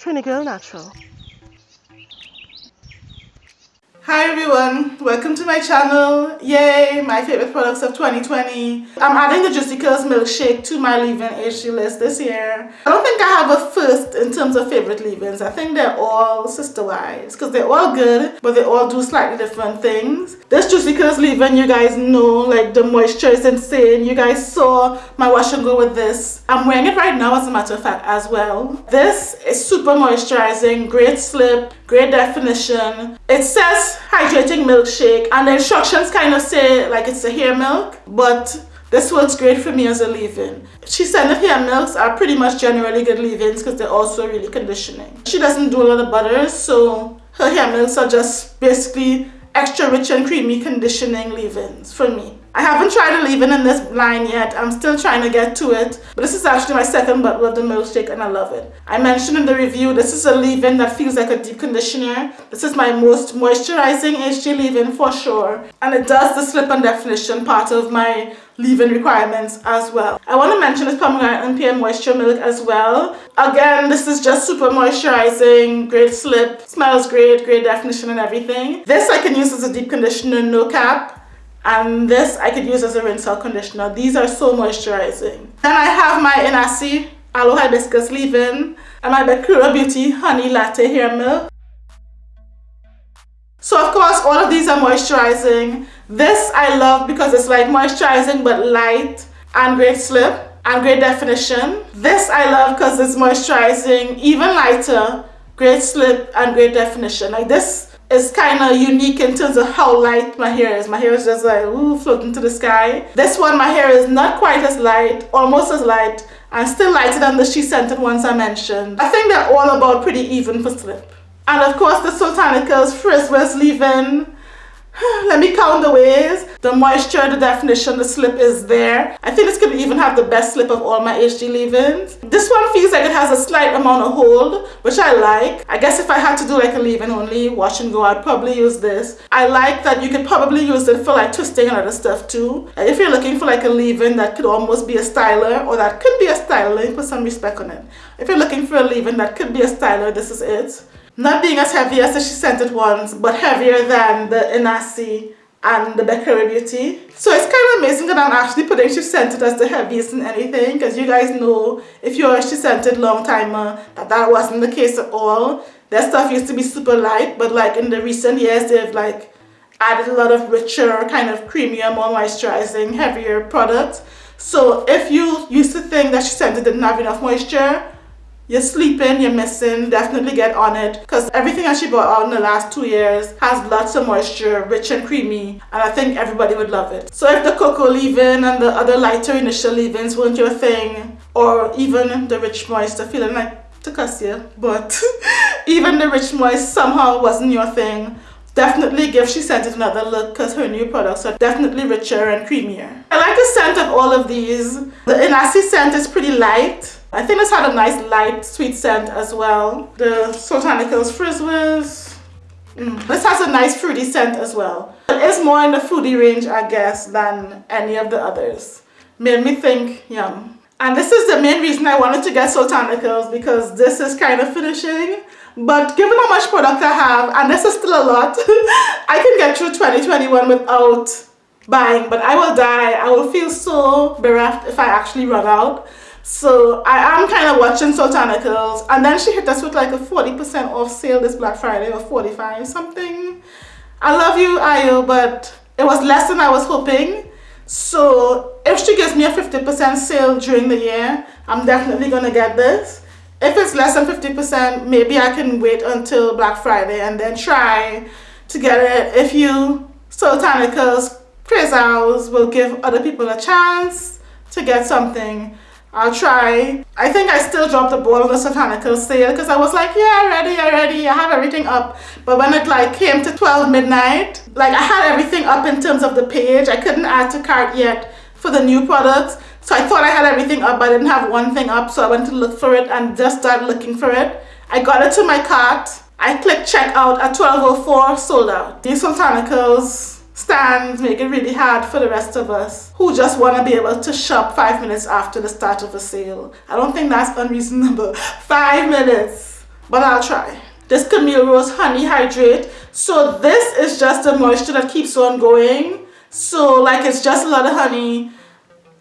Trini Girl Natural. Hi everyone, welcome to my channel. Yay, my favorite products of 2020. I'm adding the Juicy Curls milkshake to my leave-in HG list this year. I don't think I have a first in terms of favorite leave-ins. I think they're all sister wives because they're all good, but they all do slightly different things. This Juicy Curls leave-in, you guys know, like the moisture is insane. You guys saw my wash and go with this. I'm wearing it right now as a matter of fact as well. This is super moisturizing, great slip, great definition. It says hydrating milkshake and the instructions kind of say like it's a hair milk but this works great for me as a leave-in. She said that hair milks are pretty much generally good leave-ins because they're also really conditioning. She doesn't do a lot of butters so her hair milks are just basically extra rich and creamy conditioning leave-ins for me. I haven't tried a leave-in in this line yet. I'm still trying to get to it. But this is actually my second bottle of the milkshake and I love it. I mentioned in the review, this is a leave-in that feels like a deep conditioner. This is my most moisturizing HG leave-in for sure. And it does the slip and definition part of my leave-in requirements as well. I want to mention this pomegranate and pear moisture milk as well. Again, this is just super moisturizing, great slip, smells great, great definition and everything. This I can use as a deep conditioner, no cap and this I could use as a rinse out conditioner. These are so moisturizing. Then I have my Inahsi Aloe Hibiscus Leave-In and my Bekura Beauty Honey Latte Hair Milk. So of course all of these are moisturizing. This I love because it's like moisturizing but light and great slip and great definition. This I love because it's moisturizing, even lighter, great slip and great definition. Like this is kind of unique in terms of how light my hair is. My hair is just like ooh, floating to the sky. This one, my hair is not quite as light, almost as light, and still lighter than the She Scented ones I mentioned. I think they're all about pretty even for slip. And of course the Soultanicals Frizz Wiz Leave-In let me count the ways. The moisture, the definition, the slip is there. I think this could even have the best slip of all my HG leave-ins. This one feels like it has a slight amount of hold, which I like. I guess if I had to do like a leave-in only, wash and go, I'd probably use this. I like that you could probably use it for like twisting and other stuff too. Uh, if you're looking for like a leave-in that could almost be a styler, or that could be a styler, put some respect on it. If you're looking for a leave-in that could be a styler, this is it. Not being as heavy as the She Scented ones, but heavier than the Inahsi and the Bekura Beauty. So it's kind of amazing that I'm actually putting She Scented as the heaviest in anything because you guys know if you're a She Scented long timer uh, that that wasn't the case at all. Their stuff used to be super light but like in the recent years they've like added a lot of richer, kind of creamier, more moisturizing, heavier products. So if you used to think that She Scented didn't have enough moisture, you're sleeping, you're missing, definitely get on it because everything that she brought out in the last two years has lots of moisture, rich and creamy, and I think everybody would love it. So if the cocoa leave-in and the other lighter initial leave-ins weren't your thing, or even the rich moisture, feeling like to cuss you, but even the rich moist somehow wasn't your thing, definitely give She Scented another look because her new products are definitely richer and creamier. I like the scent of all of these. The Inahsi scent is pretty light I think this had a nice light sweet scent as well. The Soultanicals Frizz Wiz. Mm. This has a nice fruity scent as well. It is more in the fruity range I guess than any of the others. Made me think yum. And this is the main reason I wanted to get Soultanicals because this is kind of finishing. But given how much product I have, and this is still a lot, I can get through 2021 without buying. But I will die. I will feel so bereft if I actually run out. So I am kind of watching Soultanicals and then she hit us with like a 40% off sale this Black Friday or 45 something. I love you Ayo but it was less than I was hoping. So if she gives me a 50% sale during the year, I'm definitely going to get this. If it's less than 50%, maybe I can wait until Black Friday and then try to get it. If you Soultanicals, Crazy will give other people a chance to get something I'll try. I think I still dropped the ball on the Soultanical sale because I was like, yeah, ready, I ready, I have everything up. But when it like came to 12 midnight, like I had everything up in terms of the page. I couldn't add to cart yet for the new products. So I thought I had everything up, but I didn't have one thing up. So I went to look for it and just started looking for it. I got it to my cart. I clicked checkout at 12.04, sold out. These Soultanicals stands make it really hard for the rest of us who just want to be able to shop five minutes after the start of a sale. I don't think that's unreasonable. Five minutes. but I'll try. This Camille Rose Honey Hydrate. So this is just a moisture that keeps on going. So like it's just a lot of honey.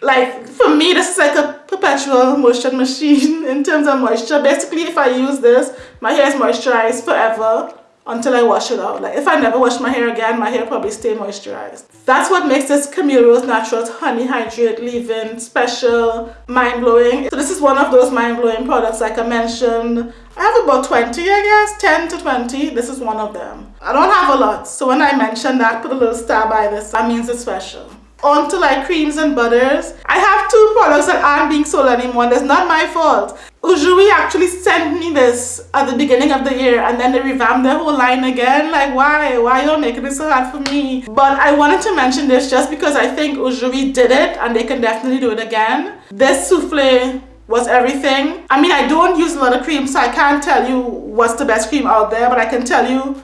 Like for me this is like a perpetual motion machine in terms of moisture. Basically if I use this, my hair is moisturized forever until I wash it out. Like if I never wash my hair again, my hair probably stay moisturized. That's what makes this Camille Rose Naturals Honey Hydrate Leave-In special, mind-blowing. So this is one of those mind-blowing products like I mentioned. I have about 20 I guess, 10 to 20. This is one of them. I don't have a lot, so when I mention that, put a little star by this, that means it's special onto like creams and butters. I have two products that aren't being sold anymore. That's not my fault. Ujui actually sent me this at the beginning of the year and then they revamped their whole line again. Like why? Why y'all making it so hard for me? But I wanted to mention this just because I think Ujui did it and they can definitely do it again. This souffle was everything. I mean I don't use a lot of cream so I can't tell you what's the best cream out there but I can tell you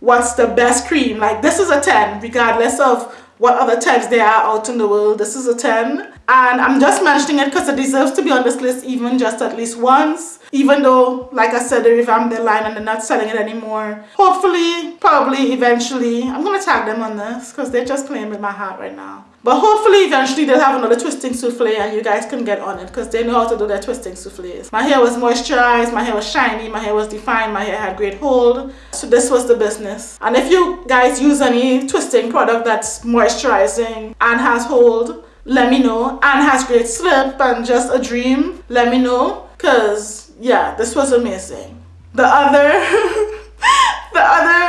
what's the best cream. Like this is a 10 regardless of what other types there are out in the world. This is a 10 and I'm just mentioning it because it deserves to be on this list even just at least once even though like I said they revamped their line and they're not selling it anymore. Hopefully, probably, eventually, I'm gonna tag them on this because they're just playing with my heart right now. But hopefully eventually they'll have another twisting souffle and you guys can get on it because they know how to do their twisting souffles. My hair was moisturized, my hair was shiny, my hair was defined, my hair had great hold. So this was the business. And if you guys use any twisting product that's moisturizing and has hold, let me know. And has great slip and just a dream, let me know. Cause yeah, this was amazing. The other, the other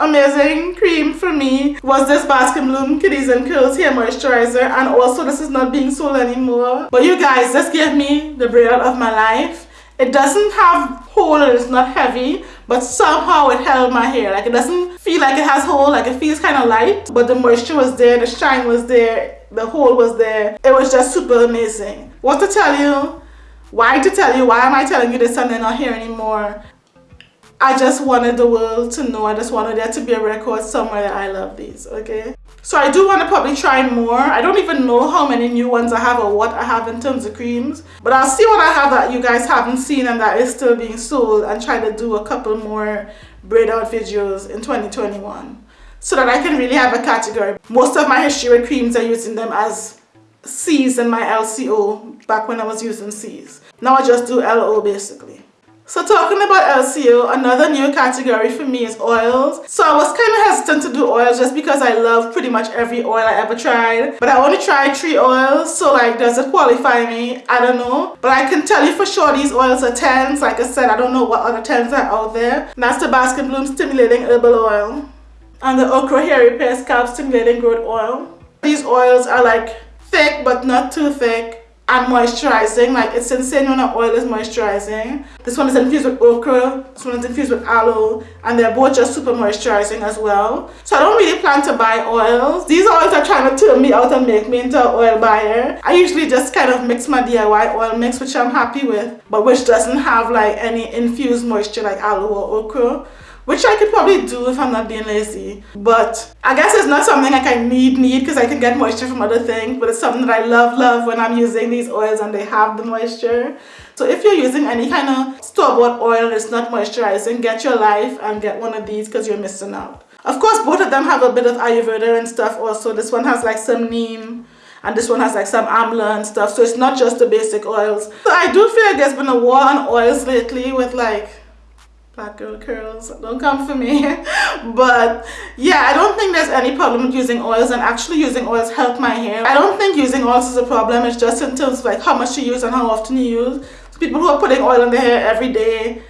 amazing cream for me was this Bask and Bloom Kiddies and Curls hair moisturizer. And also this is not being sold anymore. But you guys this gave me the breakout of my life. It doesn't have hold it's not heavy but somehow it held my hair. Like it doesn't feel like it has hold like it feels kind of light. But the moisture was there the shine was there the hold was there. It was just super amazing. What to tell you? Why to tell you? Why am I telling you this and they're not here anymore I just wanted the world to know. I just wanted there to be a record somewhere that I love these, okay? So I do want to probably try more. I don't even know how many new ones I have or what I have in terms of creams. But I'll see what I have that you guys haven't seen and that is still being sold and try to do a couple more braid out videos in 2021 so that I can really have a category. Most of my history with creams are using them as C's in my LCO back when I was using C's. Now I just do LO basically. So talking about LCO, another new category for me is oils. So I was kind of hesitant to do oils just because I love pretty much every oil I ever tried. But I only tried three oils, so like does it qualify me? I don't know. But I can tell you for sure these oils are 10s. Like I said, I don't know what other 10s are out there. And that's the Bloom Stimulating Herbal Oil. And the Okra Hair Repair Scalp Stimulating Growth Oil. These oils are like thick but not too thick and moisturizing like it's insane when an oil is moisturizing. This one is infused with okra this one is infused with aloe and they're both just super moisturizing as well. So i don't really plan to buy oils. These oils are trying to turn me out and make me into an oil buyer. I usually just kind of mix my diy oil mix which i'm happy with but which doesn't have like any infused moisture like aloe or okra which I could probably do if I'm not being lazy. But I guess it's not something like I need need because I can get moisture from other things, but it's something that I love love when I'm using these oils and they have the moisture. So if you're using any kind of store-bought oil that's not moisturizing, get your life and get one of these because you're missing out. Of course, both of them have a bit of Ayurveda and stuff also. This one has like some neem and this one has like some amla and stuff. So it's not just the basic oils. So I do feel like there's been a war on oils lately with like black girl curls don't come for me. But yeah i don't think there's any problem with using oils and actually using oils help my hair. I don't think using oils is a problem. It's just in terms of like how much you use and how often you use. So people who are putting oil on their hair every day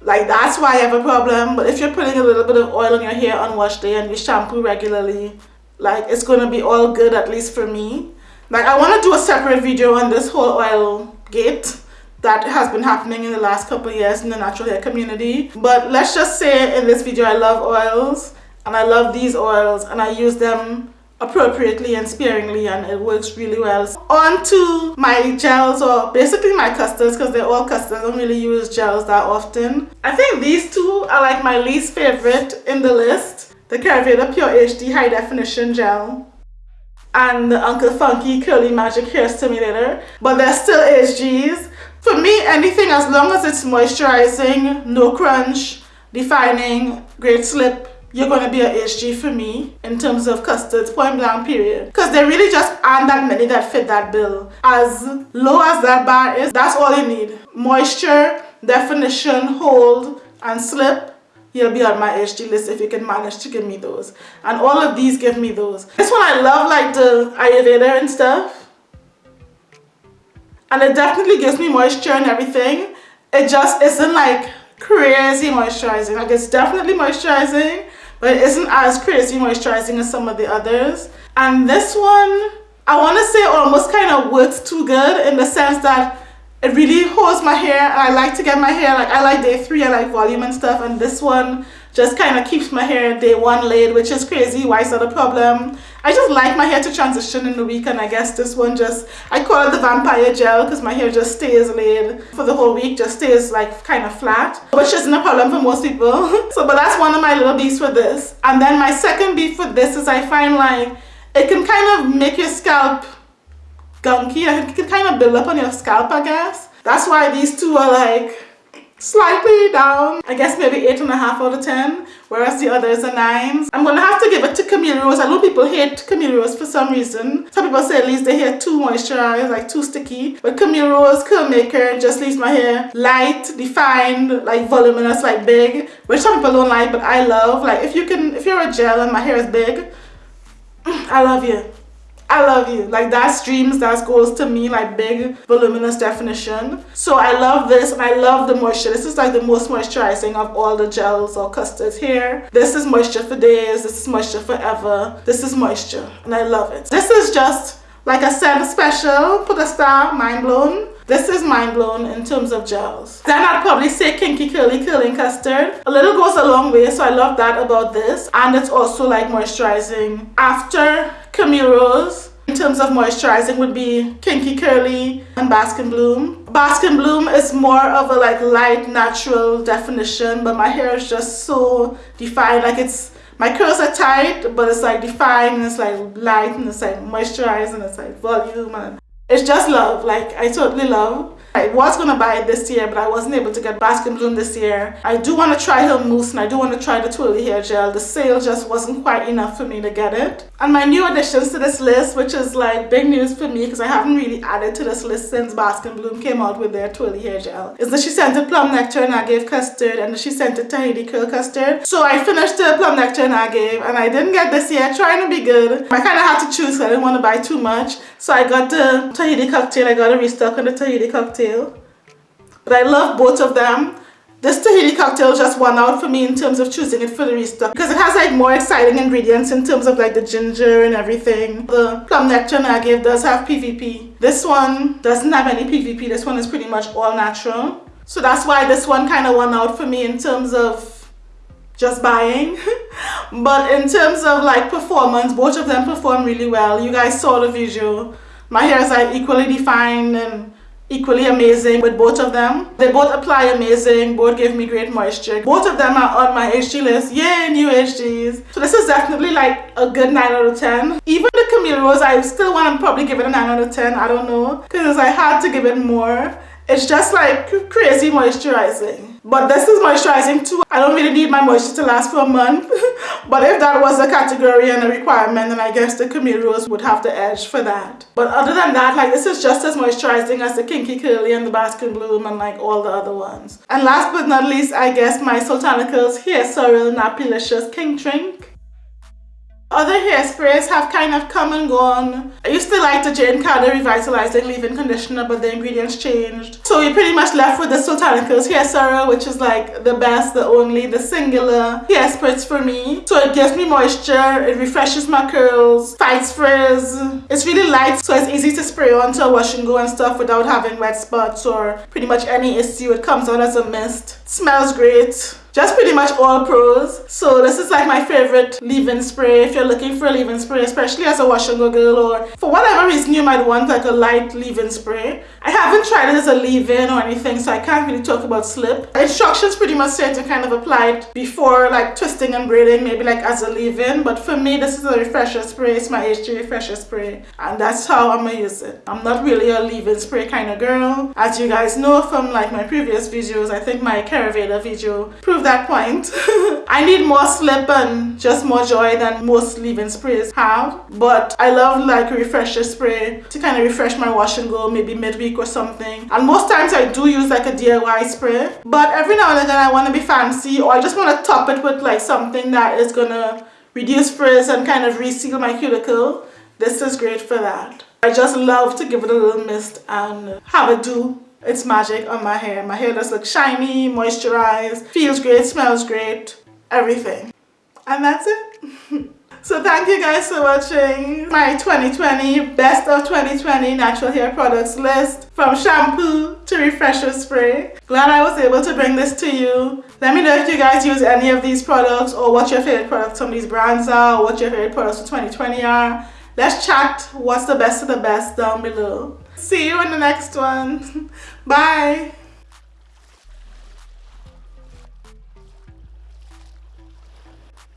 like that's why i have a problem. But if you're putting a little bit of oil on your hair on wash day and you shampoo regularly like it's gonna be all good at least for me. Like i want to do a separate video on this whole oil gate that has been happening in the last couple years in the natural hair community. But let's just say in this video I love oils and I love these oils and I use them appropriately and sparingly and it works really well. On to my gels or basically my custards because they're all custards. I don't really use gels that often. I think these two are like my least favorite in the list. The Karaveda Pure HD High Definition Gel and the Uncle Funky Curly Magic Hair Stimulator. But they're still HGs For me, anything as long as it's moisturizing, no crunch, defining, great slip, you're going to be a HG for me in terms of custards, point blank period. Because there really just aren't that many that fit that bill. As low as that bar is, that's all you need. Moisture, definition, hold, and slip. You'll be on my HG list if you can manage to give me those. And all of these give me those. This one I love like the Ayurveda and stuff. And it definitely gives me moisture and everything. It just isn't like crazy moisturizing. Like it's definitely moisturizing, but it isn't as crazy moisturizing as some of the others. And this one, I want to say almost kind of works too good in the sense that it really holds my hair and I like to get my hair like I like day three I like volume and stuff and this one just kind of keeps my hair day one laid which is crazy why is that a problem I just like my hair to transition in the week and I guess this one just I call it the vampire gel because my hair just stays laid for the whole week just stays like kind of flat which isn't a problem for most people so but that's one of my little beefs for this and then my second beef for this is I find like it can kind of make your scalp gunky. It can kind of build up on your scalp, I guess. That's why these two are like slightly down. I guess maybe eight and a half out of 10, whereas the others are nines. I'm gonna have to give it to Camille Rose. I know people hate Camille Rose for some reason. Some people say at least their hair too moisturized, like too sticky. But Camille Rose Curl Maker just leaves my hair light, defined, like voluminous, like big, which some people don't like, but I love. Like if you can, if you're a gel and my hair is big, I love you. I love you. Like that's dreams, that's goals to me, like big voluminous definition. So I love this and I love the moisture. This is like the most moisturizing of all the gels or custards here. This is moisture for days. This is moisture forever. This is moisture and I love it. This is just like I said, special, put a star, mind blown. This is mind blown in terms of gels. Then I'd probably say Kinky Curly Curling Custard. A little goes a long way, so I love that about this. And it's also like moisturizing. After Camille Rose, in terms of moisturizing would be Kinky Curly and Bask and Bloom. Bask and Bloom is more of a like light natural definition, but my hair is just so defined. Like it's my curls are tight, but it's like defined and it's like light and it's like moisturized and it's like volume and it's just love. Like I totally love. I was gonna buy it this year, but I wasn't able to get Bask and Bloom this year. I do want to try her mousse and I do want to try the twirly hair gel. The sale just wasn't quite enough for me to get it. And my new additions to this list, which is like big news for me because I haven't really added to this list since Bask and Bloom came out with their twirly hair gel, is that she sent a plum nectar and agave custard and she sent a Tahiti curl custard. So I finished the plum nectar and agave and I didn't get this yet, trying to be good. I kind of had to choose I didn't want to buy too much. So I got the Tahiti cocktail, I got a restock on the Tahiti cocktail. But I love both of them. This Tahiti cocktail just won out for me in terms of choosing it for the restock because it has like more exciting ingredients in terms of like the ginger and everything. The plum nectar agave does have PVP. This one doesn't have any PVP. This one is pretty much all natural. So that's why this one kind of won out for me in terms of just buying but in terms of like performance both of them perform really well you guys saw the visual my hair is like equally defined and equally amazing with both of them. They both apply amazing, both give me great moisture. Both of them are on my HG list. Yay, new HGs. So this is definitely like a good 9 out of 10. Even the Camille Rose, I still want to probably give it a 9 out of 10. I don't know. Because I had to give it more. It's just like crazy moisturizing. But this is moisturizing too. I don't really need my moisture to last for a month. but if that was a category and a requirement, then I guess the Camille Rose would have the edge for that. But other than that, like this is just as moisturizing as the Kinky Curly and the Bask and Bloom and like all the other ones. And last but not least, I guess my Soultanicals Hair Sorrel Napilicious King Drink. Other hairsprays have kind of come and gone. I used to like the Jane Carter Revitalizing Leave-In Conditioner, but the ingredients changed. So we're pretty much left with the Soultanicals Hair Serum, which is like the best, the only, the singular hairspray for me. So it gives me moisture, it refreshes my curls, fights frizz. It's really light, so it's easy to spray onto a wash and go and stuff without having wet spots or pretty much any issue. It comes out as a mist. It smells great. Just pretty much all pros. So this is like my favorite leave-in spray if you're looking for a leave-in spray, especially as a wash and go girl or for whatever reason you might want like a light leave-in spray. I haven't tried it as a leave-in or anything so I can't really talk about slip. Instructions pretty much say to kind of apply it before like twisting and braiding maybe like as a leave-in but for me this is a refresher spray, it's my HG refresher spray and that's how I'm gonna use it. I'm not really a leave-in spray kind of girl. As you guys know from like my previous videos, I think my Caravela video proved that point. I need more slip and just more joy than most leave-in sprays have. But I love like a refresher spray to kind of refresh my wash and go maybe midweek or something. And most times I do use like a DIY spray. But every now and again I want to be fancy or I just want to top it with like something that is gonna reduce frizz and kind of reseal my cuticle. This is great for that. I just love to give it a little mist and have it do its magic on my hair my hair does look shiny moisturized feels great smells great everything and that's it So thank you guys for watching my 2020 best of 2020 natural hair products list from shampoo to refresher spray. Glad I was able to bring this to you. Let me know if you guys use any of these products or what your favorite products from these brands are or what your favorite products for 2020 are. Let's chat what's the best of the best down below. See you in the next one. Bye.